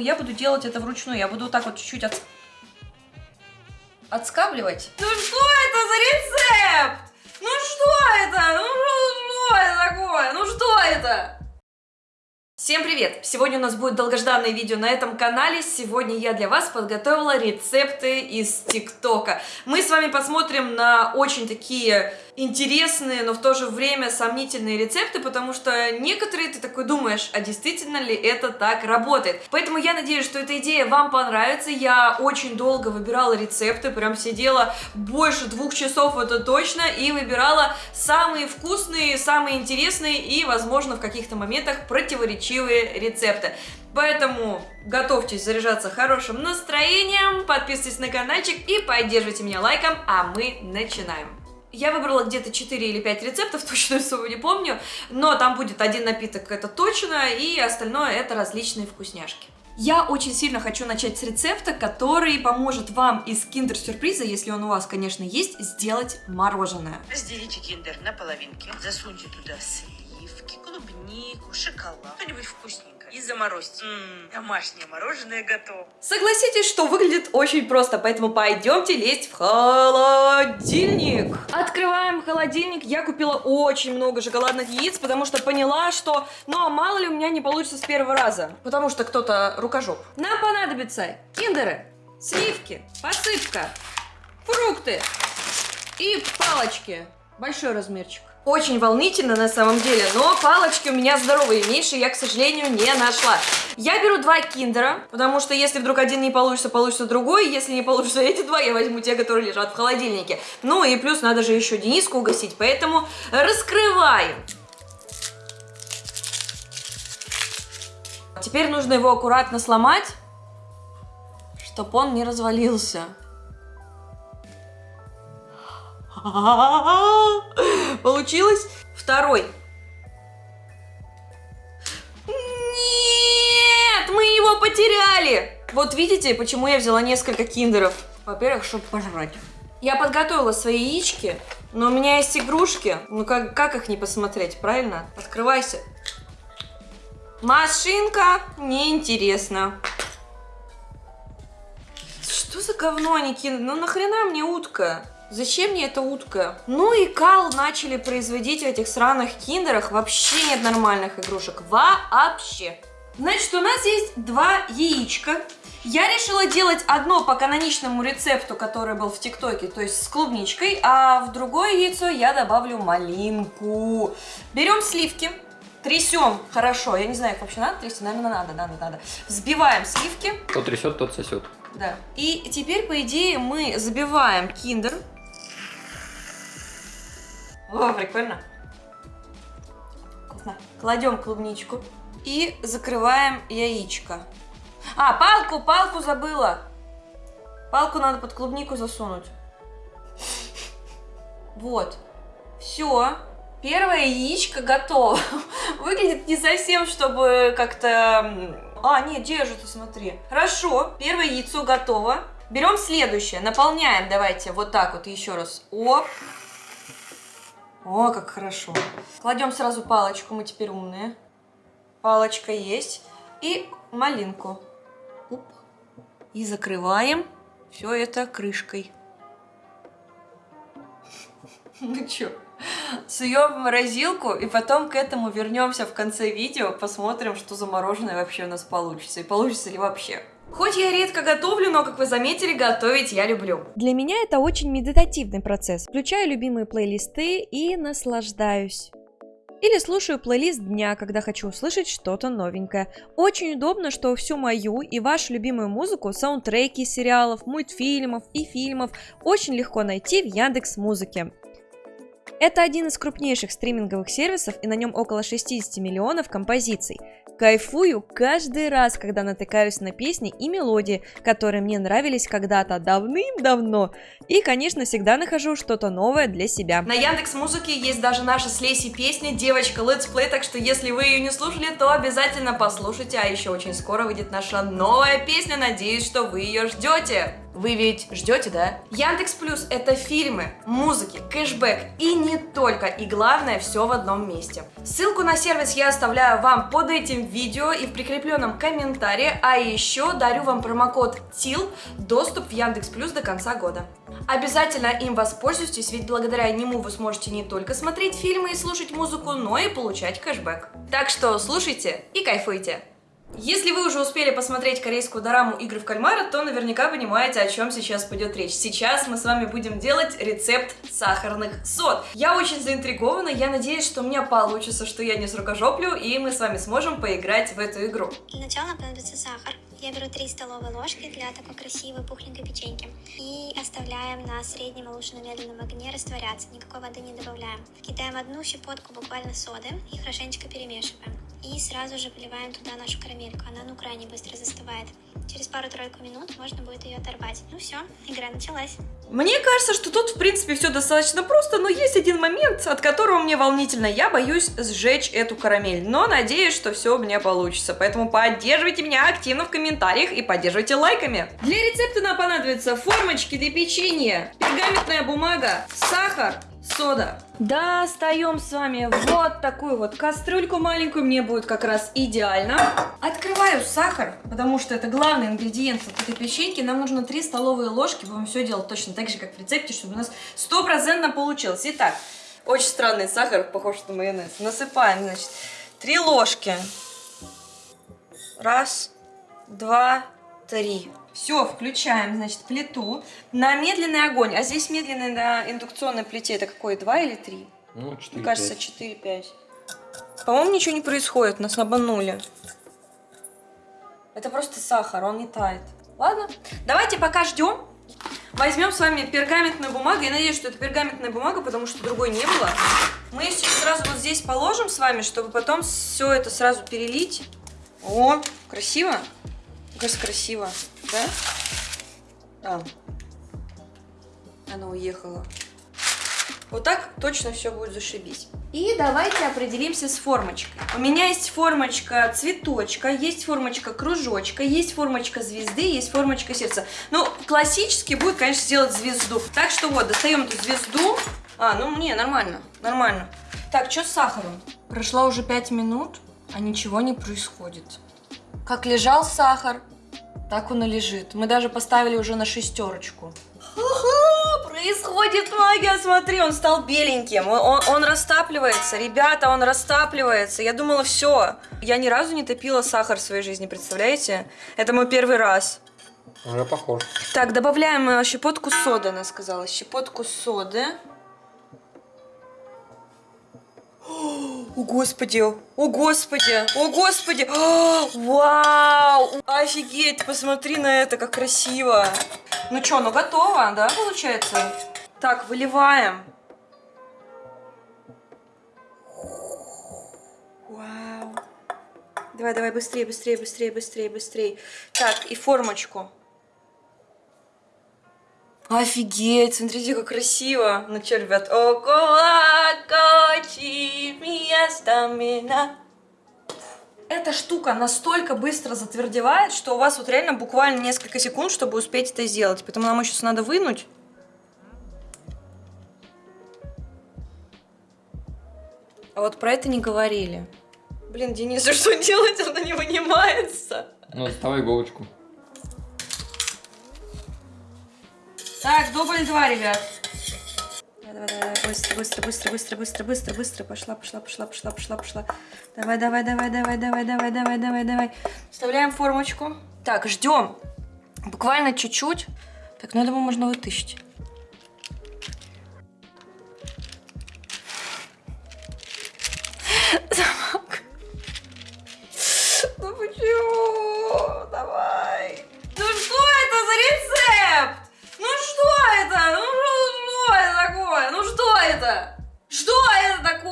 Я буду делать это вручную. Я буду вот так вот чуть-чуть от... отскабливать. Ну что это за рецепт? Ну что это? Ну что, что это такое? Ну что это? Всем привет! Сегодня у нас будет долгожданное видео на этом канале. Сегодня я для вас подготовила рецепты из ТикТока. Мы с вами посмотрим на очень такие интересные, но в то же время сомнительные рецепты, потому что некоторые ты такой думаешь, а действительно ли это так работает. Поэтому я надеюсь, что эта идея вам понравится. Я очень долго выбирала рецепты, прям сидела больше двух часов, это точно, и выбирала самые вкусные, самые интересные и, возможно, в каких-то моментах противоречивые рецепты. Поэтому готовьтесь заряжаться хорошим настроением, подписывайтесь на каналчик и поддерживайте меня лайком, а мы начинаем. Я выбрала где-то 4 или 5 рецептов, точно сумму не помню, но там будет один напиток, это точно, и остальное это различные вкусняшки. Я очень сильно хочу начать с рецепта, который поможет вам из киндер-сюрприза, если он у вас, конечно, есть, сделать мороженое. Разделите киндер на половинки, засуньте туда сливки, клубнику, шоколад, что-нибудь вкусненькое и заморозьте. М-м, домашнее мороженое готово. Согласитесь, что выглядит очень просто, поэтому пойдемте лезть в холодильник. Открываем холодильник. Я купила очень много шоколадных яиц, потому что поняла, что, ну а мало ли у меня не получится с первого раза, потому что кто-то рукожоп. Нам понадобятся киндеры, сливки, посыпка, фрукты и палочки. Большой размерчик. Очень волнительно на самом деле, но палочки у меня здоровые, меньше я, к сожалению, не нашла. Я беру два киндера, потому что если вдруг один не получится, получится другой. Если не получится эти два, я возьму те, которые лежат в холодильнике. Ну и плюс надо же еще Дениску угостить, поэтому раскрываем. Теперь нужно его аккуратно сломать, чтобы он не развалился. Получилось? Второй. Нет, мы его потеряли. Вот видите, почему я взяла несколько киндеров. Во-первых, чтобы пожрать. Я подготовила свои яички, но у меня есть игрушки. Ну как, как их не посмотреть, правильно? Открывайся. Машинка неинтересно. Что за говно они кинули? Ну нахрена мне утка? Зачем мне эта утка? Ну и кал начали производить в этих сраных киндерах. Вообще нет нормальных игрушек. Вообще. Значит, у нас есть два яичка. Я решила делать одно по каноничному рецепту, который был в ТикТоке, то есть с клубничкой, а в другое яйцо я добавлю малинку. Берем сливки, трясем хорошо, я не знаю, их вообще надо трясти, наверное, надо, надо, надо. Взбиваем сливки. Кто трясет, тот сосет. Да. И теперь, по идее, мы забиваем киндер о, прикольно. Вкусно. Кладем клубничку и закрываем яичко. А, палку, палку забыла. Палку надо под клубнику засунуть. Вот. Все. Первое яичко готово. Выглядит не совсем, чтобы как-то... А, нет, держится, смотри. Хорошо, первое яйцо готово. Берем следующее, наполняем, давайте, вот так вот еще раз. Оп. О, как хорошо. Кладем сразу палочку, мы теперь умные. Палочка есть. И малинку. Оп. И закрываем все это крышкой. Ну что, суем в морозилку и потом к этому вернемся в конце видео, посмотрим, что за мороженое вообще у нас получится. И получится ли вообще. Хоть я редко готовлю, но, как вы заметили, готовить я люблю. Для меня это очень медитативный процесс. Включаю любимые плейлисты и наслаждаюсь. Или слушаю плейлист дня, когда хочу услышать что-то новенькое. Очень удобно, что всю мою и вашу любимую музыку, саундтреки сериалов, мультфильмов и фильмов очень легко найти в Яндекс Музыке. Это один из крупнейших стриминговых сервисов и на нем около 60 миллионов композиций. Кайфую каждый раз, когда натыкаюсь на песни и мелодии, которые мне нравились когда-то давным-давно. И, конечно, всегда нахожу что-то новое для себя. На Яндекс Музыке есть даже наша с Лесей песня «Девочка Let's Play», так что если вы ее не слушали, то обязательно послушайте, а еще очень скоро выйдет наша новая песня, надеюсь, что вы ее ждете. Вы ведь ждете, да? Яндекс Плюс это фильмы, музыки, кэшбэк и не только, и главное все в одном месте. Ссылку на сервис я оставляю вам под этим видео и в прикрепленном комментарии, а еще дарю вам промокод ТИЛ, доступ в Яндекс Плюс до конца года. Обязательно им воспользуйтесь, ведь благодаря нему вы сможете не только смотреть фильмы и слушать музыку, но и получать кэшбэк. Так что слушайте и кайфуйте! Если вы уже успели посмотреть корейскую дораму «Игры в кальмара», то наверняка понимаете, о чем сейчас пойдет речь. Сейчас мы с вами будем делать рецепт сахарных сод. Я очень заинтригована, я надеюсь, что у меня получится, что я не срукожоплю, и мы с вами сможем поиграть в эту игру. Для начала понадобится сахар. Я беру 3 столовые ложки для такой красивой пухленькой печеньки. И оставляем на среднем молочно-медленном огне растворяться, никакой воды не добавляем. Кидаем одну щепотку буквально соды и хорошенечко перемешиваем. И сразу же выливаем туда нашу карамельку, она ну крайне быстро застывает. Через пару-тройку минут можно будет ее оторвать. Ну все, игра началась. Мне кажется, что тут, в принципе, все достаточно просто, но есть один момент, от которого мне волнительно. Я боюсь сжечь эту карамель, но надеюсь, что все у меня получится. Поэтому поддерживайте меня активно в комментариях и поддерживайте лайками. Для рецепта нам понадобятся формочки для печенья, пергаментная бумага, сахар, сода. Достаем с вами вот такую вот кастрюльку маленькую, мне будет как раз идеально. Открываю сахар, потому что это главный ингредиент вот этой печеньки. Нам нужно 3 столовые ложки, будем все делать точно так же, как в рецепте, чтобы у нас стопроцентно получилось. Итак, очень странный сахар, похож на майонез. Насыпаем, значит, 3 ложки. Раз, два, три. Все, включаем, значит, плиту на медленный огонь. А здесь медленный на индукционной плите это какой, 2 или 3? Ну, 4, Мне кажется, 4-5. По-моему, ничего не происходит, нас обманули. Это просто сахар, он не тает. Ладно, давайте пока ждем. Возьмем с вами пергаментную бумагу. Я надеюсь, что это пергаментная бумага, потому что другой не было. Мы ее сейчас сразу вот здесь положим с вами, чтобы потом все это сразу перелить. О, красиво. Мне кажется, красиво. Да? Да. Она уехала. Вот так точно все будет зашибись. И давайте определимся с формочкой. У меня есть формочка цветочка, есть формочка кружочка, есть формочка звезды, есть формочка сердца. Ну, классически будет, конечно, сделать звезду. Так что вот, достаем эту звезду. А, ну, не, нормально, нормально. Так, что с сахаром? Прошло уже 5 минут, а ничего не происходит. Как лежал сахар, так он и лежит. Мы даже поставили уже на шестерочку. Происходит магия, смотри, он стал беленьким, он, он, он растапливается, ребята, он растапливается. Я думала, все, я ни разу не топила сахар в своей жизни, представляете? Это мой первый раз. Уже похож. Так, добавляем э, щепотку соды, она сказала, щепотку соды. О, господи, о, господи, о, господи, О, вау, офигеть, посмотри на это, как красиво. Ну что, ну готово, да, получается? Так, выливаем. Вау. Давай, давай, быстрее, быстрее, быстрее, быстрее, быстрее. Так, и формочку. Офигеть, смотрите, как красиво. Ну что, ребят, стамина. Эта штука настолько быстро затвердевает, что у вас вот реально буквально несколько секунд, чтобы успеть это сделать. Поэтому нам сейчас надо вынуть. А вот про это не говорили. Блин, Денису что делать? Она не вынимается. Ну, доставай иголочку. Так, дубль два, ребят. Давай, давай, давай, быстро, быстро, быстро, быстро, быстро, быстро, быстро. Пошла, пошла, пошла, пошла, пошла, пошла. Давай, давай, давай, давай, давай, давай, давай, давай, давай. Вставляем формочку. Так, ждем. Буквально чуть-чуть. Так, ну я думаю, можно вытащить.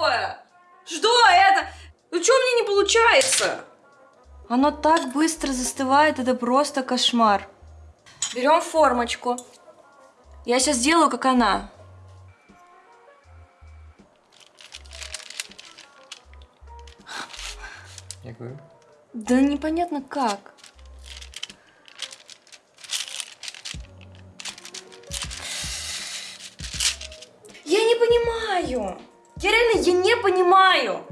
такое? Что это? Ну что мне не получается? Оно так быстро застывает, это просто кошмар. Берем формочку. Я сейчас сделаю как она. Я. Да непонятно как. Я не понимаю. Я реально, я не понимаю.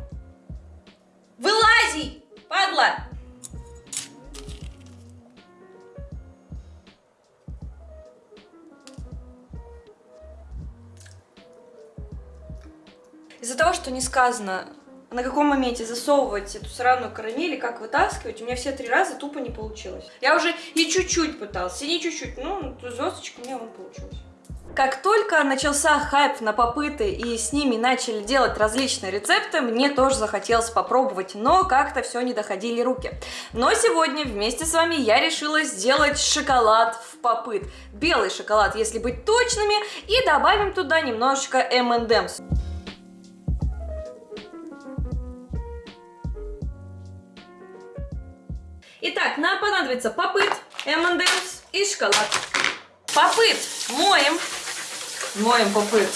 Вылази, падла. Из-за того, что не сказано, на каком моменте засовывать эту сраную карамель и как вытаскивать, у меня все три раза тупо не получилось. Я уже и чуть-чуть пытался, и не чуть-чуть, ну, звездочка у меня вон получилась. Как только начался хайп на попыты и с ними начали делать различные рецепты, мне тоже захотелось попробовать, но как-то все не доходили руки. Но сегодня вместе с вами я решила сделать шоколад в попыт. Белый шоколад, если быть точными, и добавим туда немножечко M&M's. Итак, нам понадобится попыт, M&M's и шоколад. Попыт моем. Моем попыт.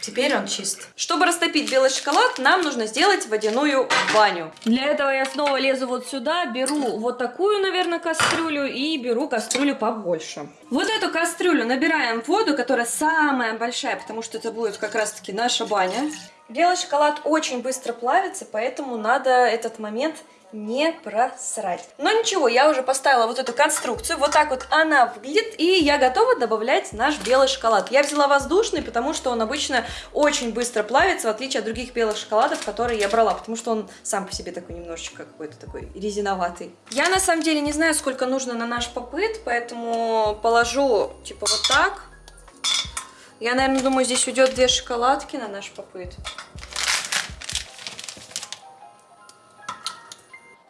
Теперь он чист. Чтобы растопить белый шоколад, нам нужно сделать водяную баню. Для этого я снова лезу вот сюда, беру вот такую, наверное, кастрюлю и беру кастрюлю побольше. Вот эту кастрюлю набираем воду, которая самая большая, потому что это будет как раз-таки наша баня. Белый шоколад очень быстро плавится, поэтому надо этот момент не просрать. Но ничего, я уже поставила вот эту конструкцию, вот так вот она выглядит, и я готова добавлять наш белый шоколад. Я взяла воздушный, потому что он обычно очень быстро плавится, в отличие от других белых шоколадов, которые я брала, потому что он сам по себе такой немножечко какой-то такой резиноватый. Я на самом деле не знаю, сколько нужно на наш попыт, поэтому положу типа вот так. Я, наверное, думаю, здесь уйдет две шоколадки на наш попыт.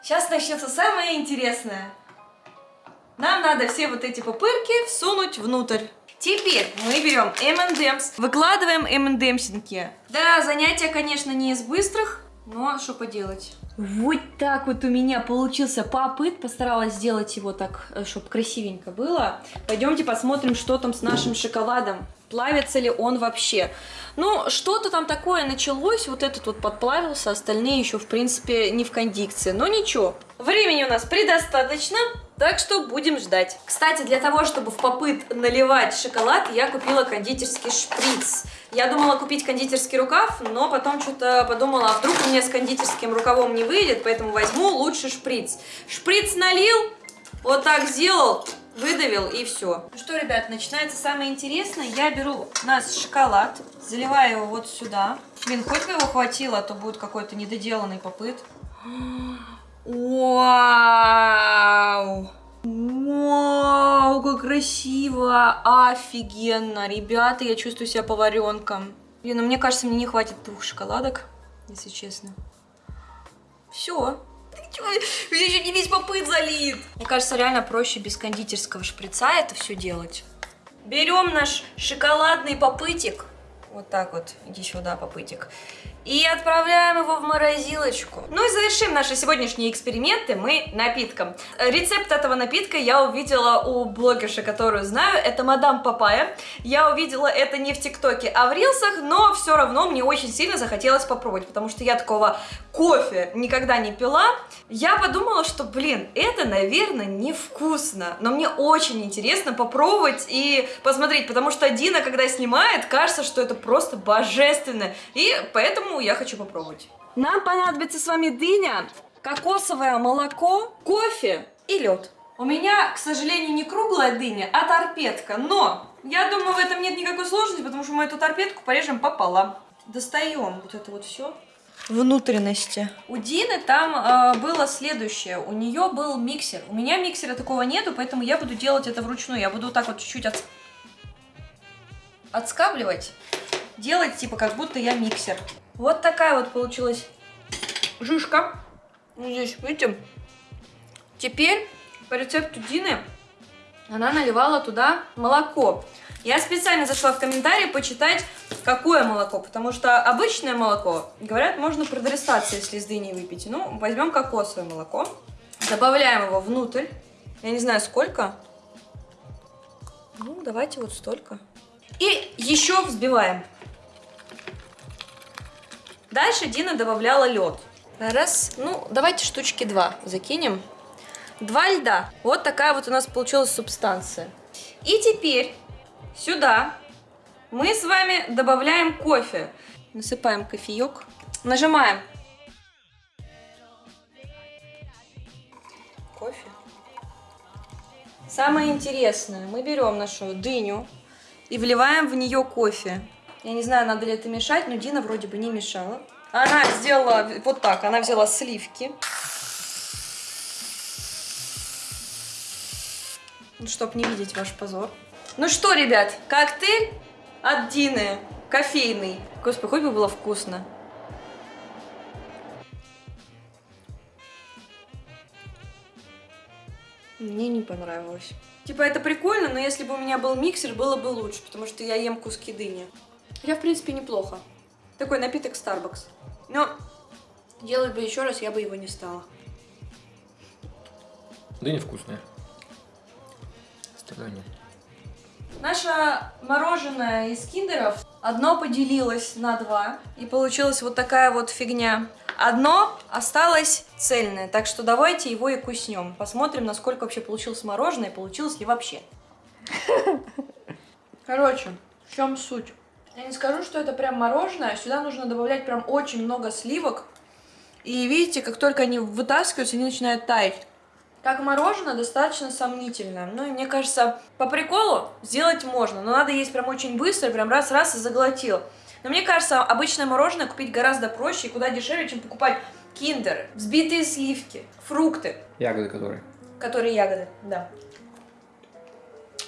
Сейчас начнется самое интересное. Нам надо все вот эти пупырки всунуть внутрь. Теперь мы берем M&M's, выкладываем M&M'синки. Да, занятие, конечно, не из быстрых, но что поделать. Вот так вот у меня получился попыт. Постаралась сделать его так, чтобы красивенько было. Пойдемте посмотрим, что там с нашим шоколадом. Плавится ли он вообще. Ну, что-то там такое началось. Вот этот вот подплавился, остальные еще, в принципе, не в кондикции. Но ничего. Времени у нас предостаточно. Так что будем ждать. Кстати, для того, чтобы в попыт наливать шоколад, я купила кондитерский шприц. Я думала купить кондитерский рукав, но потом что-то подумала, а вдруг у меня с кондитерским рукавом не выйдет, поэтому возьму лучше шприц. Шприц налил, вот так сделал, выдавил и все. Ну что, ребят, начинается самое интересное. Я беру наш шоколад, заливаю его вот сюда. Блин, хоть бы его хватило, а то будет какой-то недоделанный попыт. Вау! Вау, как красиво! Офигенно! Ребята, я чувствую себя поваренком. Блин, ну мне кажется, мне не хватит двух шоколадок, если честно. Все. Ты еще не весь попыт залит. Мне кажется, реально проще без кондитерского шприца это все делать. Берем наш шоколадный попытик. Вот так вот, иди сюда, попытик. И отправляем его в морозилочку. Ну и завершим наши сегодняшние эксперименты мы напитком. Рецепт этого напитка я увидела у блогерши, которую знаю. Это мадам Папая. Я увидела это не в ТикТоке, а в Рилсах, но все равно мне очень сильно захотелось попробовать, потому что я такого кофе никогда не пила. Я подумала, что, блин, это, наверное, невкусно. Но мне очень интересно попробовать и посмотреть, потому что Дина, когда снимает, кажется, что это просто божественно. И поэтому я хочу попробовать. Нам понадобится с вами дыня, кокосовое молоко, кофе и лед. У меня, к сожалению, не круглая дыня, а торпедка, но я думаю, в этом нет никакой сложности, потому что мы эту торпедку порежем пополам. Достаем вот это вот все. Внутренности. У Дины там э, было следующее. У нее был миксер. У меня миксера такого нету, поэтому я буду делать это вручную. Я буду вот так вот чуть-чуть от... отскабливать. Делать, типа, как будто я миксер. Вот такая вот получилась жишка. Вот здесь, видите? Теперь по рецепту Дины она наливала туда молоко. Я специально зашла в комментарии почитать, какое молоко, потому что обычное молоко, говорят, можно продрестаться, если с дыней выпить. Ну, возьмем кокосовое молоко, добавляем его внутрь, я не знаю сколько, ну, давайте вот столько. И еще взбиваем. Дальше Дина добавляла лед. Раз, ну, давайте штучки два закинем. Два льда. Вот такая вот у нас получилась субстанция. И теперь сюда мы с вами добавляем кофе. Насыпаем кофеек. Нажимаем. Кофе. Самое интересное, мы берем нашу дыню и вливаем в нее кофе. Я не знаю, надо ли это мешать, но Дина вроде бы не мешала. Она сделала вот так, она взяла сливки. Чтобы не видеть ваш позор. Ну что, ребят, коктейль от Дины, кофейный. Господи, хоть бы было вкусно. Мне не понравилось. Типа, это прикольно, но если бы у меня был миксер, было бы лучше, потому что я ем куски дыни. Хотя, в принципе, неплохо. Такой напиток Starbucks. Но делать бы еще раз, я бы его не стала. Да невкусная. Страдания. Наше мороженое из киндеров одно поделилось на два, и получилась вот такая вот фигня. Одно осталось цельное, так что давайте его и куснем. Посмотрим, насколько вообще получилось мороженое, получилось ли вообще. Короче, в чем суть? Я не скажу, что это прям мороженое, сюда нужно добавлять прям очень много сливок. И видите, как только они вытаскиваются, они начинают таять. Как мороженое достаточно сомнительно. Ну и мне кажется, по приколу сделать можно, но надо есть прям очень быстро, прям раз-раз и заглотил. Но мне кажется, обычное мороженое купить гораздо проще и куда дешевле, чем покупать киндеры, взбитые сливки, фрукты, Ягоды которые. которые ягоды, да.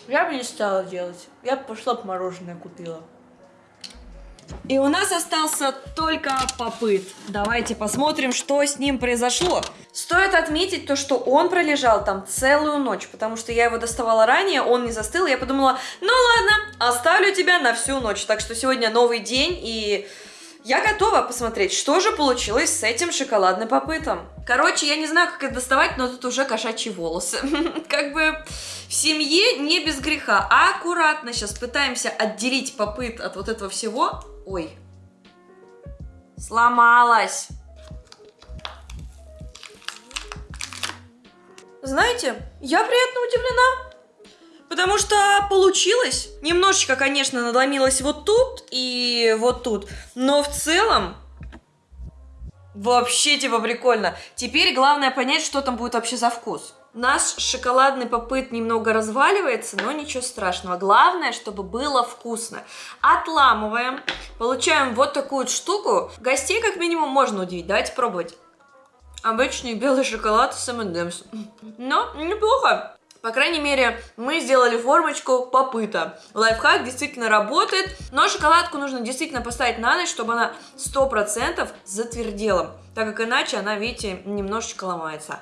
Я бы не стала делать. Я бы пошла бы мороженое купила. И у нас остался только попыт. Давайте посмотрим, что с ним произошло. Стоит отметить то, что он пролежал там целую ночь, потому что я его доставала ранее, он не застыл, я подумала, ну ладно, оставлю тебя на всю ночь. Так что сегодня новый день, и я готова посмотреть, что же получилось с этим шоколадным попытом. Короче, я не знаю, как это доставать, но тут уже кошачьи волосы. Как бы в семье не без греха. А аккуратно сейчас пытаемся отделить попыт от вот этого всего. Ой. Сломалась. Знаете, я приятно удивлена. Потому что получилось. Немножечко, конечно, надломилось вот тут и вот тут. Но в целом вообще типа прикольно. Теперь главное понять, что там будет вообще за вкус. Наш шоколадный попыт немного разваливается, но ничего страшного. Главное, чтобы было вкусно. Отламываем. Получаем вот такую штуку. Гостей как минимум можно удивить. Давайте пробовать. Обычный белый шоколад с M&M's. Но неплохо. По крайней мере, мы сделали формочку попыта. Лайфхак действительно работает, но шоколадку нужно действительно поставить на ночь, чтобы она 100% затвердела, так как иначе она, видите, немножечко ломается.